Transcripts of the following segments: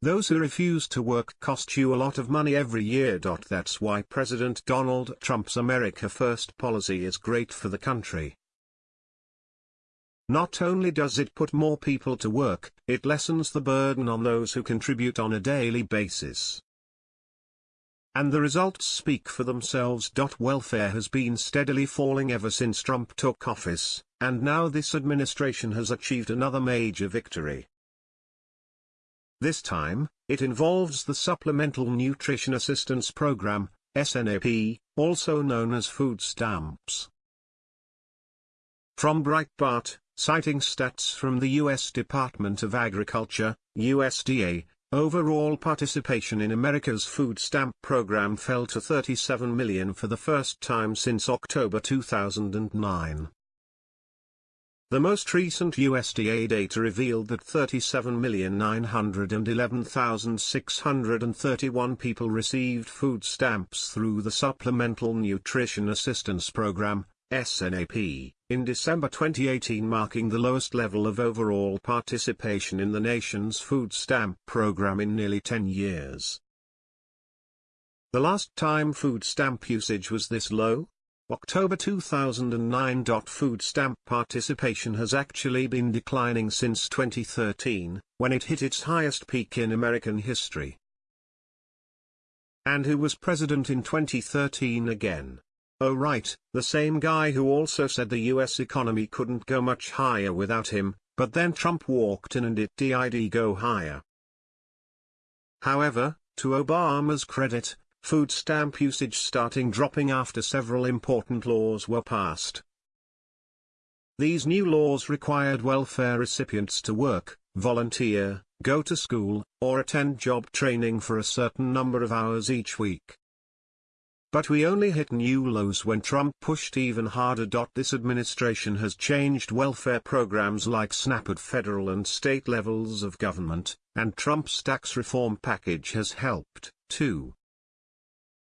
Those who refuse to work cost you a lot of money every year. That's why President Donald Trump's America First policy is great for the country. Not only does it put more people to work, it lessens the burden on those who contribute on a daily basis. And the results speak for themselves. Welfare has been steadily falling ever since Trump took office, and now this administration has achieved another major victory. This time, it involves the Supplemental Nutrition Assistance Program, SNAP, also known as food stamps. From Breitbart, citing stats from the U.S. Department of Agriculture, USDA, overall participation in America's food stamp program fell to 37 million for the first time since October 2009. The most recent USDA data revealed that 37,911,631 people received food stamps through the Supplemental Nutrition Assistance Program, SNAP, in December 2018 marking the lowest level of overall participation in the nation's food stamp program in nearly 10 years. The last time food stamp usage was this low, October 2009. Food stamp participation has actually been declining since 2013, when it hit its highest peak in American history. And who was president in 2013 again? Oh right, the same guy who also said the US economy couldn't go much higher without him, but then Trump walked in and it did go higher. However, to Obama's credit, food stamp usage starting dropping after several important laws were passed. These new laws required welfare recipients to work, volunteer, go to school, or attend job training for a certain number of hours each week. But we only hit new lows when Trump pushed even harder. This administration has changed welfare programs like SNAP at federal and state levels of government, and Trump's tax reform package has helped, too.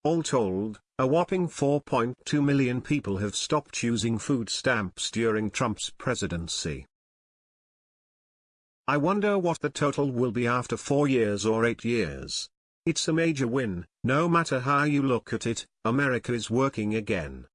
All told, a whopping 4.2 million people have stopped using food stamps during Trump's presidency. I wonder what the total will be after four years or eight years. It's a major win, no matter how you look at it, America is working again.